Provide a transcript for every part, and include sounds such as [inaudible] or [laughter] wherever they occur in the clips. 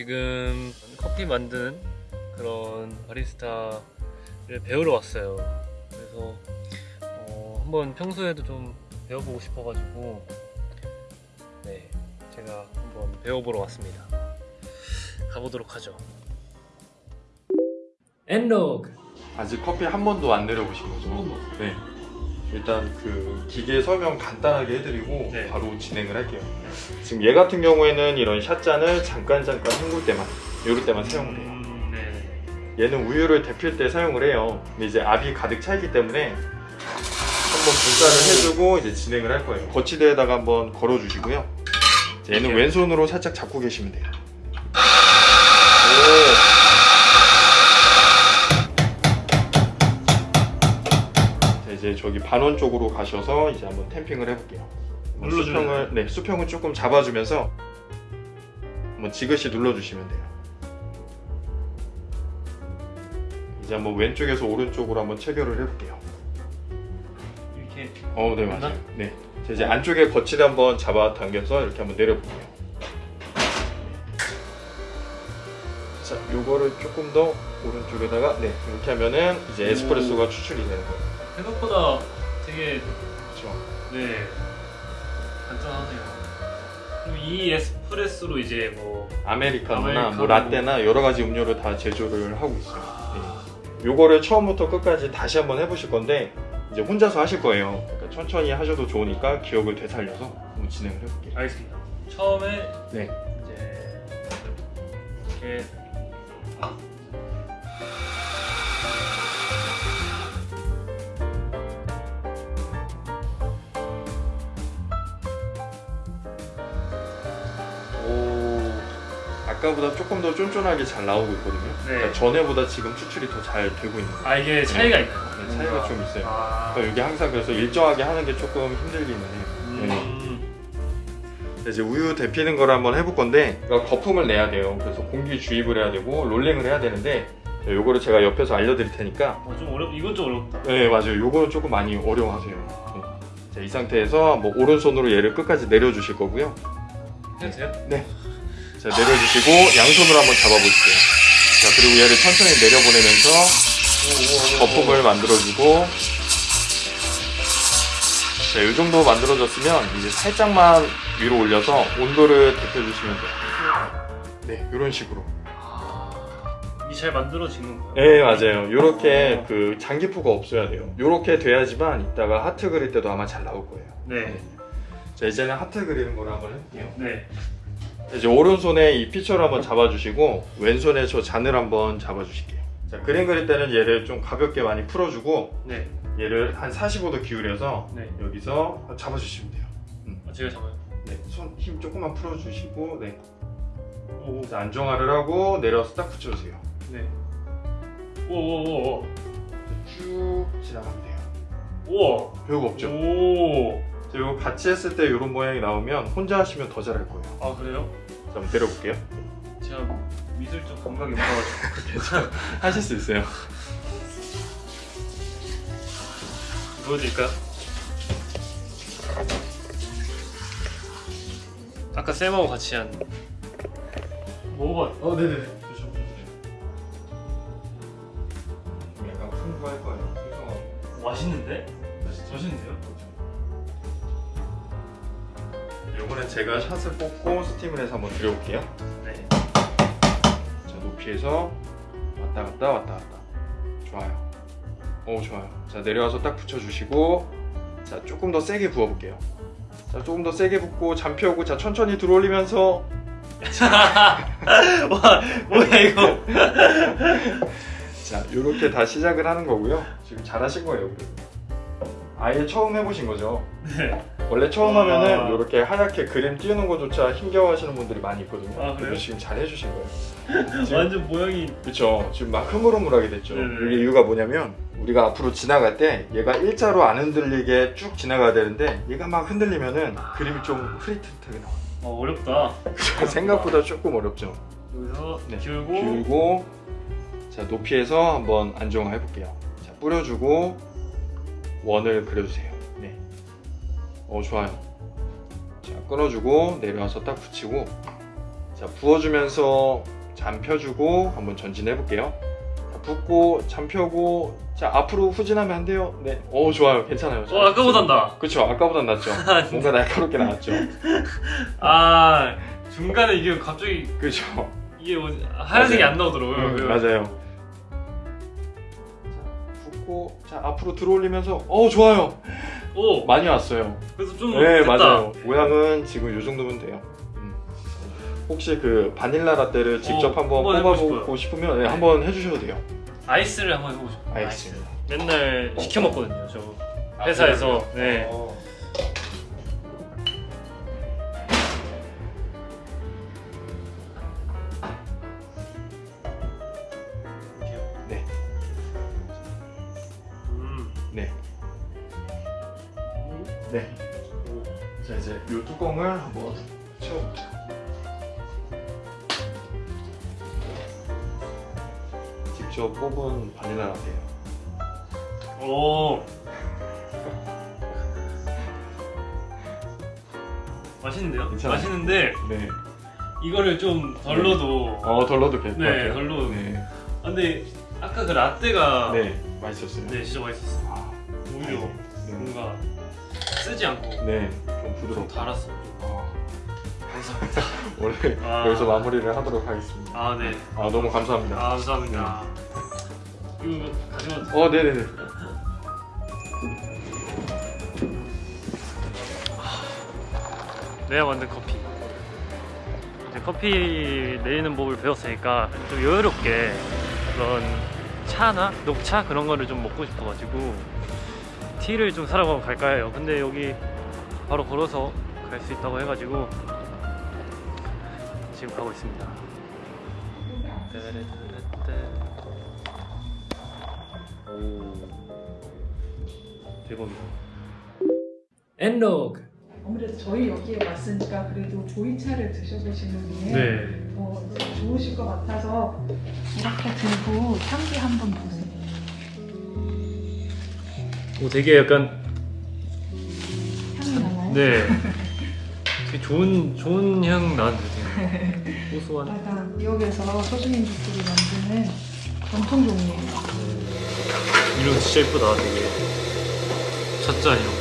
지금 커피 만드는 그런 바리스타를 배우러 왔어요. 그래서 어, 한번 평소에도 좀 배워보고 싶어가지고 네 제가 한번 배워보러 왔습니다. 가보도록 하죠. 엔로그 아직 커피 한 번도 안 내려보신 거죠? 네. 일단 그 기계 설명 간단하게 해드리고 네. 바로 진행을 할게요. 지금 얘 같은 경우에는 이런 샷잔을 잠깐 잠깐 헹굴 때만, 요럴 때만 사용을 해요. 음, 네. 얘는 우유를 데필 때 사용을 해요. 근데 이제 압이 가득 차 있기 때문에 한번 분사를 해주고 이제 진행을 할 거예요. 거치대에다가 한번 걸어 주시고요. 이제 얘는 이렇게. 왼손으로 살짝 잡고 계시면 돼요. 이제 저기 반원 쪽으로 가셔서 이제 한번 템핑을 해볼게요. 눌러주면 수평을 네 수평을 조금 잡아주면서 한번 지그시 눌러주시면 돼요. 이제 한번 왼쪽에서 오른쪽으로 한번 체결을 해볼게요. 이렇게 어, 네? 맞아요. 네, 자, 이제 안쪽에 거치대 한번 잡아 당겨서 이렇게 한번 내려볼게요. 자, 요거를 조금 더 오른쪽에다가 네 이렇게 하면은 이제 에스프레소가 추출이 되는 거예요. 생각보다 되게 그렇죠. 네 간단하네요. 그럼 이 에스프레소로 이제 뭐 아메리카노나 아메리카노. 뭐 라떼나 여러 가지 음료를 다 제조를 하고 있어요. 네. 요거를 처음부터 끝까지 다시 한번 해보실 건데 이제 혼자서 하실 거예요. 그러니까 천천히 하셔도 좋으니까 기억을 되살려서 한번 진행을 해볼게요. 알겠습니다. 처음에 네. 이제 이렇게 아까보다 조금 더 쫀쫀하게 잘 나오고 있거든요. 네. 그러니까 전에보다 지금 추출이 더 잘 되고 있는 거예요. 아 이게 차이가 있나요? 네, 차이가 좀 있어요. 아, 그러니까 이게 항상 그래서 일정하게 하는 게 조금 힘들기는 해요. 네. 음, 이제 우유 데피는 걸 한번 해볼 건데 그러니까 거품을 내야 돼요. 그래서 공기 주입을 해야 되고 롤링을 해야 되는데 요거를 제가 옆에서 알려드릴 테니까 어, 좀 어렵 이건 좀 어렵다. 네 맞아요. 요거는 조금 많이 어려워하세요. 네. 자, 이 상태에서 뭐 오른손으로 얘를 끝까지 내려주실 거고요. 해도 돼요? 자 내려주시고 양손으로 한번 잡아보실게요. 자 그리고 얘를 천천히 내려보내면서 거품을 만들어주고 자, 이 정도 만들어졌으면 이제 살짝만 위로 올려서 온도를 데펴주시면 돼요. 네, 이런 식으로. 이잘 만들어지는 거예요. 네, 맞아요. 이렇게 그 장기포가 없어야 돼요. 이렇게 돼야지만 이따가 하트 그릴 때도 아마 잘 나올 거예요. 네. 자, 이제는 하트 그리는 걸 한번 해볼게요. 네. 이제 오른손에 이 피처를 한번 잡아주시고 왼손에 저 잔을 한번 잡아주실게요. 자, 그림 그릴 때는 얘를 좀 가볍게 많이 풀어주고 네. 얘를 한 45도 기울여서 네. 여기서 잡아주시면 돼요. 아, 제가 잡아요. 네, 손 힘 조금만 풀어주시고 네. 오. 자, 안정화를 하고 내려서 딱 붙여주세요. 네. 오오오오. 쭉 지나가면 돼요. 우와. 별거 없죠? 오. 자, 이거 같이 했을 때 이런 모양이 나오면 혼자 하시면 더 잘할 거예요. 아 그래요? 자, 한번 내려볼게요. 제가 미술적 감각이 없어가지고 [laughs] 하실 수 있어요. 보여드릴까요? 아까 쌤하고 같이 한 먹어봐. 어, 네네네. 드셔보세요. 좀 약간 풍부할 거예요. 풍성하고. 맛있는데? 맛있죠? 맛있는데요? 요거는 제가 샷을 뽑고 스팀을 해서 한번 드려볼게요. 네. 자, 높이에서 왔다 갔다 왔다 갔다. 좋아요. 오, 좋아요. 자, 내려와서 딱 붙여주시고, 자, 조금 더 세게 부어볼게요. 자, 조금 더 세게 붓고, 잠 펴고, 자, 천천히 들어올리면서, [laughs] 와 뭐야 이거? [laughs] 자, 요렇게 다 시작을 하는 거고요. 지금 잘하신 거예요. 그래도. 아예 처음 해보신 거죠? 네. 원래 처음 아. 하면은 이렇게 하얗게 그림 띄우는 것조차 힘겨워하시는 분들이 많이 있거든요. 아, 그래요? 근데 지금 잘 해주신 거예요. [laughs] 지금 완전 모양이 그쵸 지금 막 흐물흐물하게 됐죠 네네. 이게 이유가 뭐냐면 우리가 앞으로 지나갈 때 얘가 일자로 안 흔들리게 쭉 지나가야 되는데 얘가 막 흔들리면은 그림이 좀 흐릿흐릿하게 나와요 어, 어렵다. [laughs] 생각보다 조금 어렵죠 여기서 네. 기울고 길고 자 높이에서 한번 안정화 해볼게요 자 뿌려주고 원을 그려주세요 네. 어 좋아요 자 끊어주고 내려와서 딱 붙이고 자 부어주면서 잠 펴주고 한번 전진해 볼게요. 자, 붓고 잠 펴고 자 앞으로 후진하면 안 돼요. 네, 오 좋아요, 괜찮아요. 어 아까보단 나. 그렇죠, 아까보단 낫죠. [laughs] 뭔가 날카롭게 나왔죠. 아 중간에 이게 갑자기 그렇죠. 이게 뭐지? 하얀색이 맞아요. 안 나오더라고요. 음, 그- 맞아요. 자 붓고 자 앞으로 들어올리면서 어 좋아요. 오 많이 왔어요. 그래서 좀 네 됐다. 맞아요. 모양은 지금 이 정도면 돼요. 음. 혹시 그 바닐라 라떼를 직접 어, 한번 한번 해보고 뽑아보고 싶으면 네, 한번 해주셔도 돼요. 아이스를 한번 해보고 싶어요. 알겠습니다. 아이스. 맨날 시켜 먹거든요. 저 아, 회사에서. 그래요? 네. 어. 맛있는데요? 괜찮아요. 맛있는데 네. 이거를 좀덜 넣어도 어 덜러도 괜찮아요. 네, 덜 넣어도 네. 아, 근데 아까 그 라떼가 네, 네, 맛있었어요. 진짜 맛있었어. 아, 오히려 네. 뭔가 쓰지 않고 네, 좀 좀 부드럽고. 달았어. 좀. 아, 감사합니다. [laughs] 원래 아. 여기서 마무리를 하도록 하겠습니다. 아 네. 아, 너무 감사합니다. 아, 감사합니다. 이거 가져가도 어, 네네네. 내가 만든 커피. 이제 커피 내리는 법을 배웠으니까 좀 여유롭게 그런 차나 녹차 그런 거를 좀 먹고 싶어가지고 티를 좀 사러 갈까 해요. 근데 여기 바로 걸어서 갈 수 있다고 해가지고 지금 가고 있습니다. 오 대박이다. 엔로그. 아무래도 저희 여기에 왔으니까 그래도 보이차를 드셔보시는 게 네. 어, 좋으실 것 같아서 이렇게 들고 향기 한번 보세요. 오 되게 약간 향이 나나요? 네. 되게 좋은 좋은 향 나는데 되게 [laughs] 고소한. 약간 미역에서 소주민족들이 만드는 전통 종이에요. 이름 진짜 예쁘다 되게. 젖자 이런.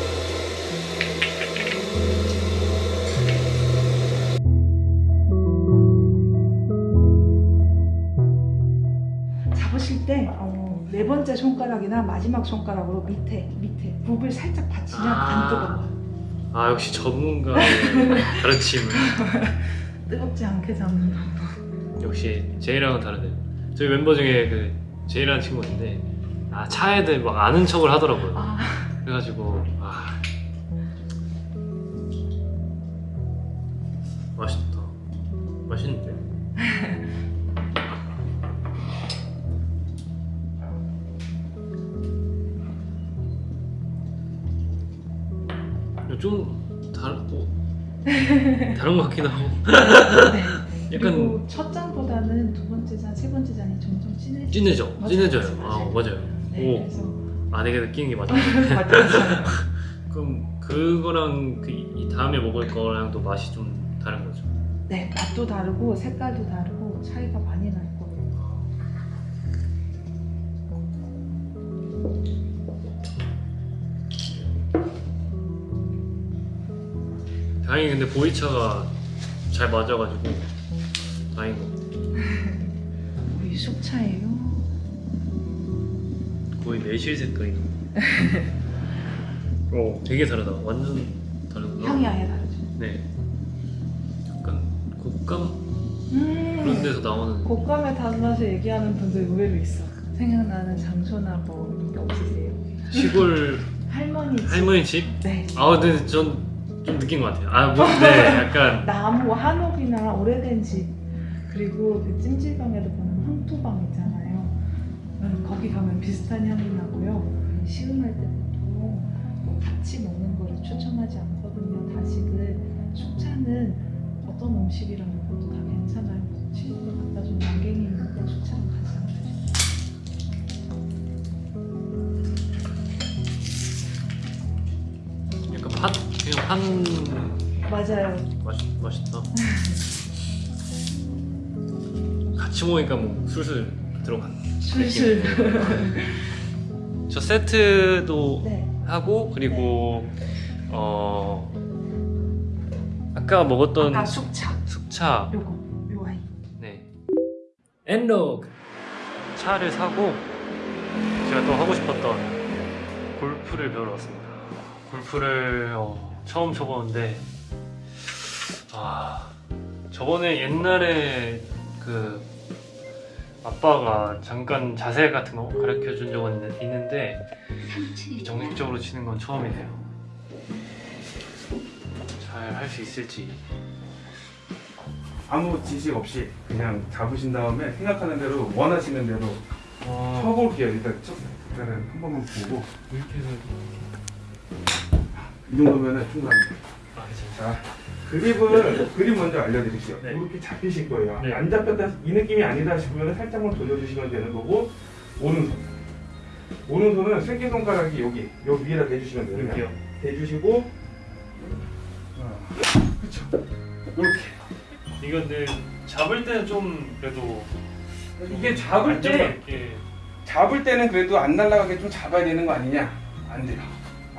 번째 손가락이나 마지막 손가락으로 밑에 밑에 굽을 살짝 받치면 아. 안 뜨거워. 아 역시 전문가의 [laughs] 가르침을. 뜨겁지 않게 잡는 방법. 역시 제이랑은 다르네. 저희 멤버 중에 그 제이라는 친구가 있는데 아 차에 대해 막 아는 척을 하더라고요. 아, 그래가지고 아 맛있다. 맛있는데. [laughs] 좀 다르고 다른 것 같기도 하고 [laughs] 네. 약간 그리고 첫 잔보다는 두 번째 잔, 세 번째 잔이 점점 진해지. 진해져 맞아요, 진해져요. 아 맞아요. 네, 오. 아 내가 느끼는 게 맞아. [laughs] [laughs] 그럼 그거랑 그 이 다음에 먹을 거랑 또 맛이 좀 다른 거죠. 네, 맛도 다르고 색깔도 다르고 차이가 많이 날 거예요. 다행히 근데 보이차가 잘 맞아가지고 다행인 것 같아요. 우리 숙차예요. 거의 매실 색깔이. [laughs] 어, 되게 다르다. 완전 다르구나. 향이 아예 다르죠. 네. 약간 곶감 음, 그런 데서 나오는. 곶감의 단맛을 얘기하는 분들 의외로 있어. 생각나는 장소나 뭐 이런 게 없으세요? 시골 [laughs] 할머니 집. 할머니 집? 네. 아 근데 전 좀 느낀 것 같아요. 아, 뭐, 네, 약간 [laughs] 나무 한옥이나 오래된 집 그리고 그 찜질방에도 보면 황토방 있잖아요. 음, 거기 가면 비슷한 향이 나고요. 시음할 때 보통 뭐 같이 먹는 거를 추천하지 않거든요. 다식은 숙차는 어떤 음식이랑 먹어도 다 괜찮아요. 친구들 갖다 준 양갱이 있는데 숙차는 같이 안 드시죠. 약간 팥 그냥 판 맞아요. 맛 맛있다. 같이 모이니까 뭐 술술 들어간. 술술. 저 세트도 네. 하고 그리고 어 아까 먹었던 아까 숙차. 숙차 요거 요 아이. 네. 엔로그 차를 사고 제가 또 하고 싶었던 골프를 배우러 왔습니다. 골프를 어, 처음 쳐보는데 아 저번에 옛날에 그 아빠가 잠깐 자세 같은 거 가르쳐 준 적은 있는- 있는데 정식적으로 치는 건 처음이네요. 잘 할 수 있을지. 아무 지식 없이 그냥 잡으신 다음에 생각하는 대로 원하시는 대로 어, 쳐볼게요. 일단 첫 일단은 한 번만 보고 이렇게 해서 이 정도면은 충분합니다. 아. 자 그립을 그립 먼저 알려드릴게요. 네. 이렇게 잡히실 거예요. 네. 안 잡혔다 이 느낌이 아니다 싶으면 살짝만 돌려주시면 되는 거고 오른손 오른손은 새끼 손가락이 여기 여기 위에다 대주시면 돼요. 이렇게요. 대주시고 그렇죠. 이렇게 이거 근데 잡을 때는 좀 그래도 이게 잡을 때 잡을 때는 그래도 안 날아가게 좀 잡아야 되는 거 아니냐? 안 돼요.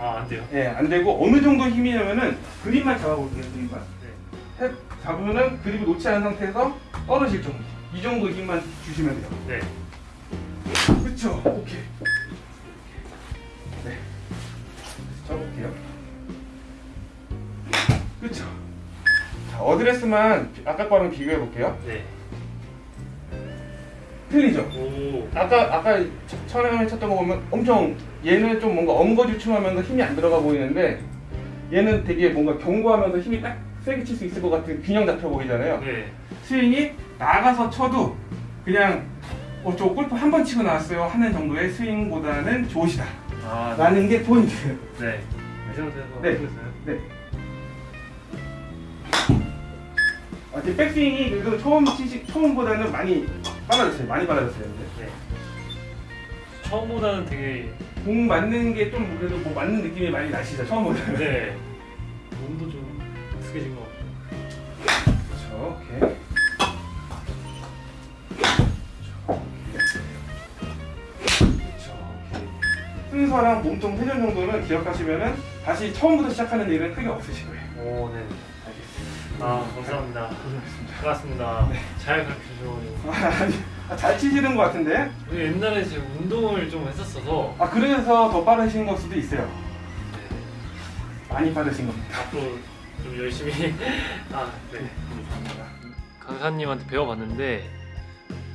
아 안 돼요. 예, 안 되고 어느 정도 힘이냐면은 그립만 잡아볼게요, 그립만. 네. 탭 잡으면은 그립을 놓지 않은 상태에서 떨어질 정도. 이 정도 힘만 주시면 돼요. 네. 그렇죠. 오케이. 네. 쳐볼게요. 그렇죠. 자, 어드레스만 비- 아까 거랑 비교해 볼게요. 네. 틀리죠? 오. 아까 아까 첫- 처음에 쳤던 거 보면 엄청 얘는 좀 뭔가 엉거주춤하면서 힘이 안 들어가 보이는데 얘는 되게 뭔가 견고하면서 힘이 딱 세게 칠 수 있을 것 같은 균형 잡혀 보이잖아요. 네. 스윙이 나가서 쳐도 그냥 어, 저 골프 한 번 치고 나왔어요 하는 정도의 스윙보다는 좋으시다 아 라는 게 포인트예요. 네. 네. 네. 아, 제 백스윙이 그래도 처음 치시 처음보다는 많이 빨라졌어요. 많이 빨라졌어요. 이제. 네. 처음보다는 되게 공 맞는 게 좀 그래도 뭐 맞는 느낌이 많이 나시죠 처음보다는. 네. 몸도 좀 익숙해진 것 같고. 그렇죠. 오케이. 그렇죠. 오케이. 순서랑 몸통 회전 정도는 기억하시면은 다시 처음부터 시작하는 일은 크게 없으실 거예요. 오 네. 아 감사합니다. 고생하셨습니다. 반갑습니다. 네. 잘 가르쳐 주셔가지고. 아, 아, 잘 치시는 것 같은데? 옛날에 제가 운동을 좀 했었어서 아 그래서 더 빠르신 걸 수도 있어요. 네. 많이 빠르신 겁니다. 앞으로 좀 열심히 [laughs] 아 네. 감사합니다. 강사님한테 배워봤는데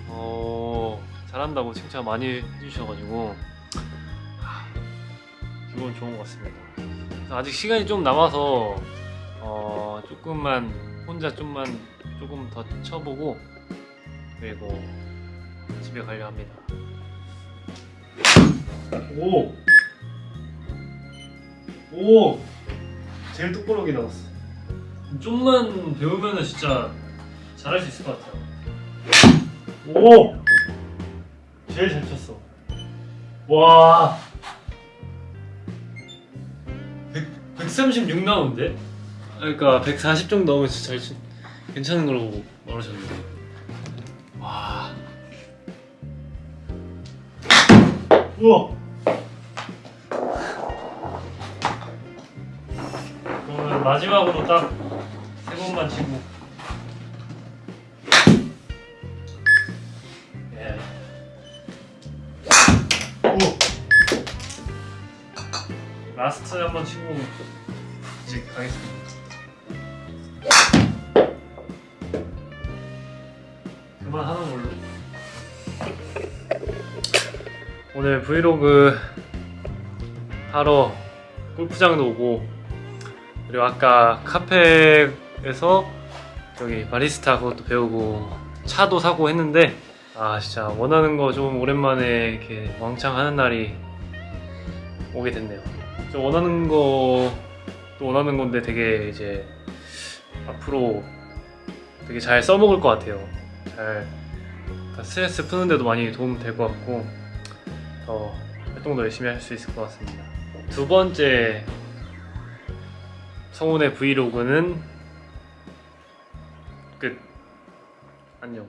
어 잘한다고 칭찬 많이 해주셔가지고 아, 기분 좋은 것 같습니다. 아직 시간이 좀 남아서 어 조금만 혼자 좀만 조금 더 쳐보고 그리고 집에 가려 합니다. 오! 오! 제일 똑바르게 나왔어. 좀만 배우면 은 진짜 잘할 수 있을 것 같아요. 오! 제일 잘 쳤어. 와! 100, 136 나오는데? 그러니까 140 정도 진짜 잘 치, 괜찮은 걸로 말하셨는데. 와. 우와! 그러면 마지막으로 딱 세 번만 치고 예. 오. 라스트 한번 치고 이제 가겠습니다. 그만 하는 걸로. 오늘 브이로그 하러 골프장도 오고 그리고 아까 카페에서 저기 바리스타 그것도 배우고 차도 사고 했는데 아 진짜 원하는 거 좀 오랜만에 이렇게 왕창 하는 날이 오게 됐네요. 좀 원하는 거 또 원하는 건데 되게 이제 앞으로 되게 잘 써먹을 것 같아요. 잘 스트레스 푸는데도 많이 도움 될 것 같고 더 활동도 열심히 할 수 있을 것 같습니다. 두 번째 성훈의 브이로그는 끝. 안녕.